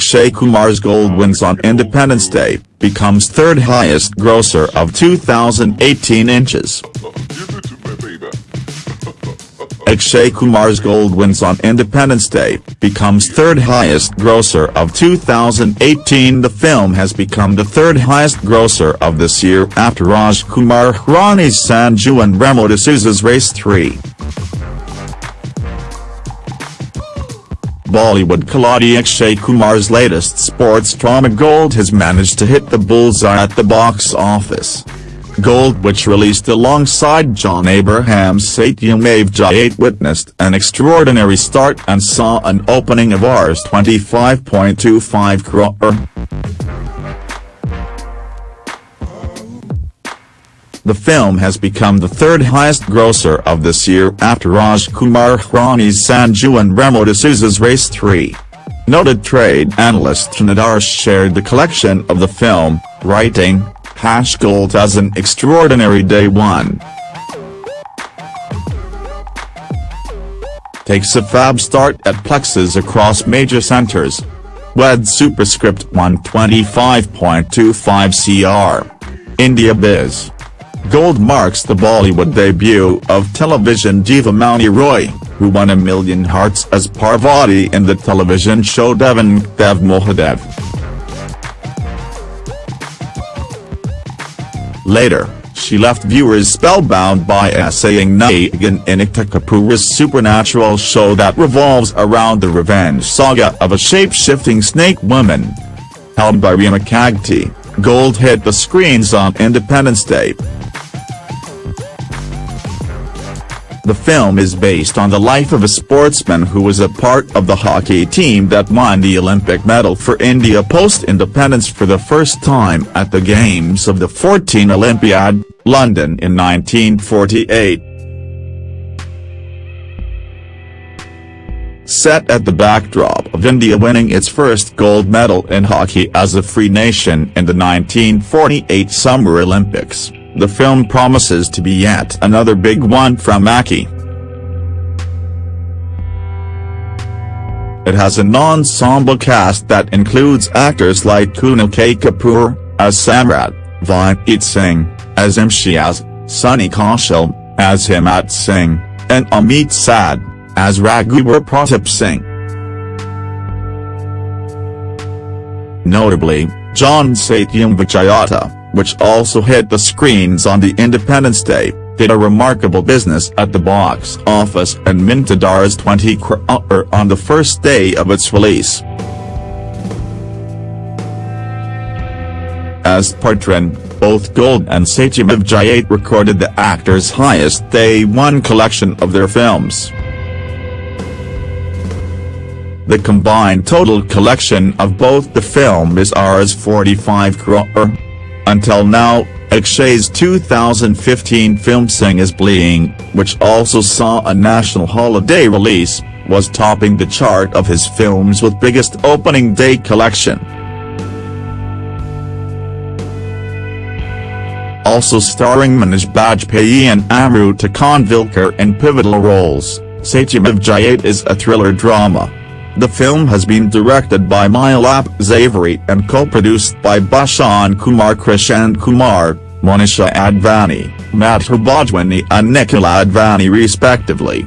Akshay Kumar's Gold wins on Independence Day, becomes third highest grosser of 2018 inches. Akshay Kumar's Gold wins on Independence Day, becomes third highest grosser of 2018 The film has become the third highest grosser of this year after Raj Kumar Hirani's Sanju and Remo D'Souza's Race 3. Bollywood Khiladi Akshay Kumar's latest sports drama Gold has managed to hit the bullseye at the box office. Gold which released alongside John Abraham's Satyameva Jayate witnessed an extraordinary start and saw an opening of Rs 25.25 crore. The film has become the third highest grosser of this year after Raj Kumar Hirani's Sanju and Remo D'Souza's Race 3. Noted trade analyst Taran Adarsh shared the collection of the film, writing, Hash Gold has an extraordinary day one. Takes a fab start at plexes across major centers. WED superscript 125.25 cr. India Biz. Gold marks the Bollywood debut of television diva Mouni Roy, who won a million hearts as Parvati in the television show Devan Dev Mahadev. Later, she left viewers spellbound by essaying Naagin in Ekta Kapoor's supernatural show that revolves around the revenge saga of a shape-shifting snake woman. Held by Rima Kagti, Gold hit the screens on Independence Day. The film is based on the life of a sportsman who was a part of the hockey team that won the Olympic medal for India post-independence for the first time at the Games of the 14 Olympiad, London in 1948. Set at the backdrop of India winning its first gold medal in hockey as a free nation in the 1948 Summer Olympics. The film promises to be yet another big one from Akki. It has an ensemble cast that includes actors like Kunal K. Kapoor, as Samrat, Vinit Singh, as Imtiaz, Sunny Kaushal, as Himat Singh, and Amit Sadh, as Raghubar Pratap Singh. Notably, John Satyameva Jayate, which also hit the screens on the Independence Day, did a remarkable business at the box office and minted Rs 20 crore uh, er, on the first day of its release. As Partran, both Gold and Satyameva Jayate recorded the actors' highest day one collection of their films. The combined total collection of both the film is Rs 45 crore. Until now, Akshay's 2015 film Singh is Bliing, which also saw a national holiday release, was topping the chart of his films with biggest opening day collection. Also starring Manoj Bajpayee and Amruta Khanvilkar in pivotal roles, Satyameva Jayate is a thriller drama. The film has been directed by Milap Zaveri and co-produced by Bhushan Kumar Krishan Kumar, Monisha Advani, Madhur Bhojwani and Nikhil Advani respectively.